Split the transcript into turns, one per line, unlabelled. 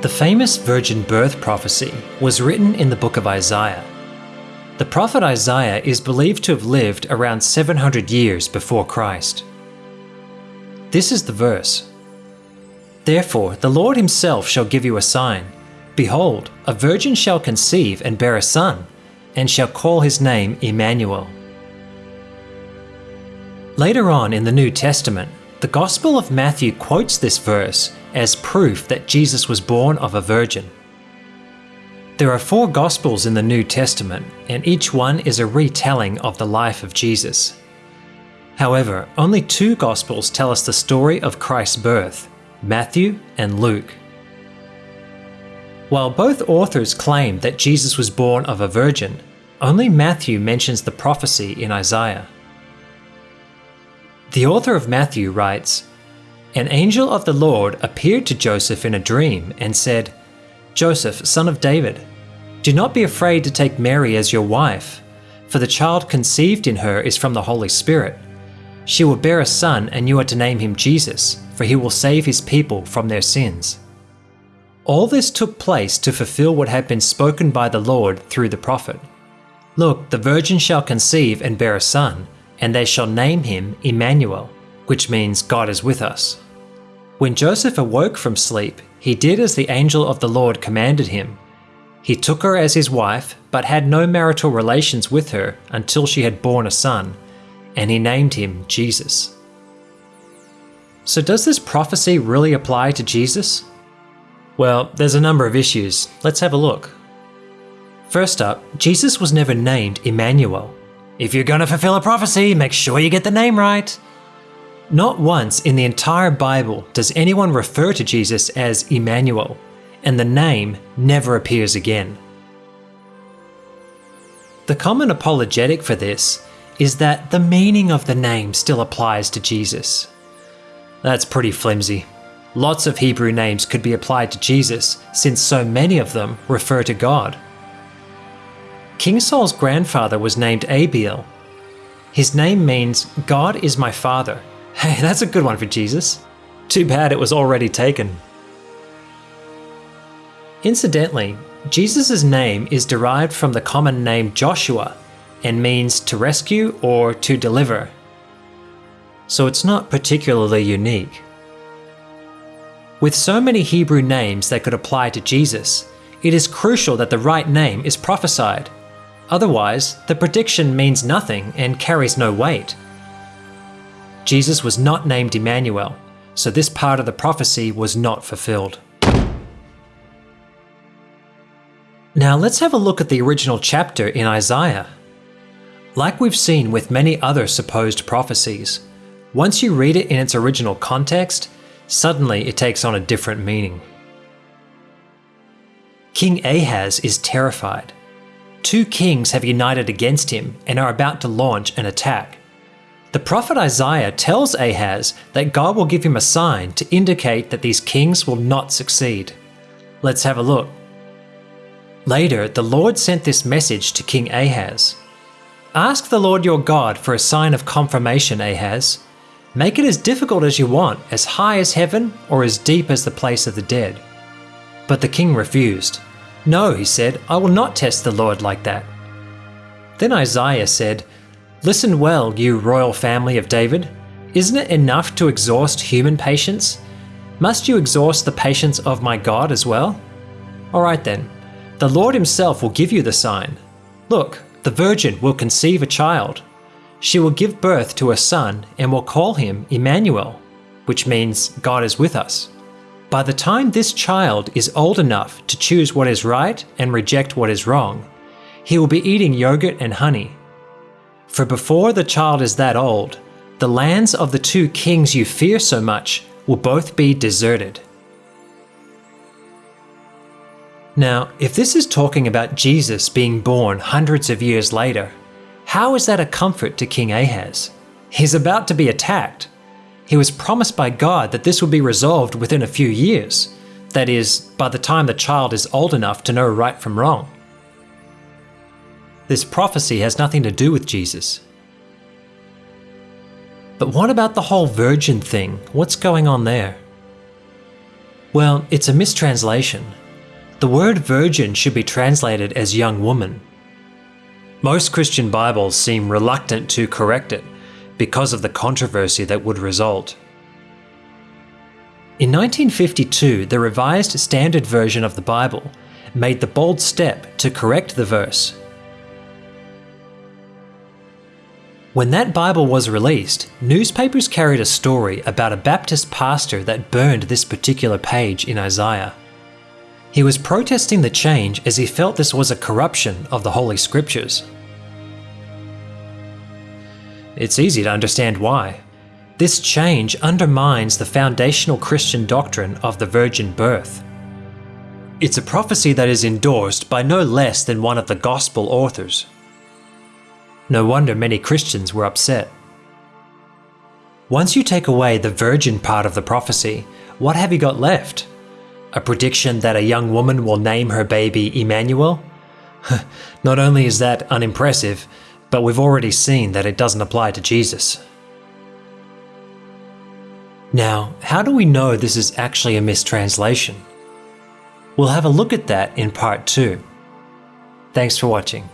The famous virgin birth prophecy was written in the book of Isaiah. The prophet Isaiah is believed to have lived around 700 years before Christ. This is the verse Therefore, the Lord himself shall give you a sign. Behold, a virgin shall conceive and bear a son, and shall call his name Emmanuel. Later on in the New Testament, the Gospel of Matthew quotes this verse as proof that Jesus was born of a virgin. There are four Gospels in the New Testament, and each one is a retelling of the life of Jesus. However, only two Gospels tell us the story of Christ's birth Matthew and Luke. While both authors claim that Jesus was born of a virgin, only Matthew mentions the prophecy in Isaiah. The author of Matthew writes An angel of the Lord appeared to Joseph in a dream and said, Joseph, son of David, do not be afraid to take Mary as your wife, for the child conceived in her is from the Holy Spirit. She will bear a son, and you are to name him Jesus, for he will save his people from their sins. All this took place to fulfill what had been spoken by the Lord through the prophet. Look, the virgin shall conceive and bear a son and they shall name him Emmanuel, which means God is with us. When Joseph awoke from sleep, he did as the angel of the Lord commanded him. He took her as his wife, but had no marital relations with her until she had borne a son, and he named him Jesus. So, does this prophecy really apply to Jesus? Well, there's a number of issues. Let's have a look. First up, Jesus was never named Emmanuel. If you're going to fulfill a prophecy, make sure you get the name right. Not once in the entire Bible does anyone refer to Jesus as Emmanuel, and the name never appears again. The common apologetic for this is that the meaning of the name still applies to Jesus. That's pretty flimsy. Lots of Hebrew names could be applied to Jesus since so many of them refer to God. King Saul's grandfather was named Abiel. His name means, God is my father. Hey, that's a good one for Jesus. Too bad it was already taken. Incidentally, Jesus' name is derived from the common name Joshua and means to rescue or to deliver. So it's not particularly unique. With so many Hebrew names that could apply to Jesus, it is crucial that the right name is prophesied Otherwise, the prediction means nothing and carries no weight. Jesus was not named Emmanuel, so this part of the prophecy was not fulfilled. Now let's have a look at the original chapter in Isaiah. Like we've seen with many other supposed prophecies, once you read it in its original context, suddenly it takes on a different meaning. King Ahaz is terrified two kings have united against him and are about to launch an attack. The prophet Isaiah tells Ahaz that God will give him a sign to indicate that these kings will not succeed. Let's have a look. Later, the Lord sent this message to King Ahaz Ask the Lord your God for a sign of confirmation, Ahaz. Make it as difficult as you want, as high as heaven or as deep as the place of the dead. But the king refused. No, he said, I will not test the Lord like that. Then Isaiah said, Listen well, you royal family of David. Isn't it enough to exhaust human patience? Must you exhaust the patience of my God as well? All right then, the Lord Himself will give you the sign. Look, the virgin will conceive a child. She will give birth to a son and will call him Emmanuel, which means God is with us. By the time this child is old enough to choose what is right and reject what is wrong, he will be eating yogurt and honey. For before the child is that old, the lands of the two kings you fear so much will both be deserted. Now, if this is talking about Jesus being born hundreds of years later, how is that a comfort to King Ahaz? He's about to be attacked he was promised by God that this would be resolved within a few years. That is, by the time the child is old enough to know right from wrong. This prophecy has nothing to do with Jesus. But what about the whole virgin thing? What's going on there? Well, it's a mistranslation. The word virgin should be translated as young woman. Most Christian Bibles seem reluctant to correct it because of the controversy that would result. In 1952, the Revised Standard Version of the Bible made the bold step to correct the verse. When that Bible was released, newspapers carried a story about a Baptist pastor that burned this particular page in Isaiah. He was protesting the change as he felt this was a corruption of the Holy Scriptures. It's easy to understand why. This change undermines the foundational Christian doctrine of the virgin birth. It's a prophecy that is endorsed by no less than one of the Gospel authors. No wonder many Christians were upset. Once you take away the virgin part of the prophecy, what have you got left? A prediction that a young woman will name her baby Emmanuel? Not only is that unimpressive, but we've already seen that it doesn't apply to Jesus. Now, how do we know this is actually a mistranslation? We'll have a look at that in part 2. Thanks for watching.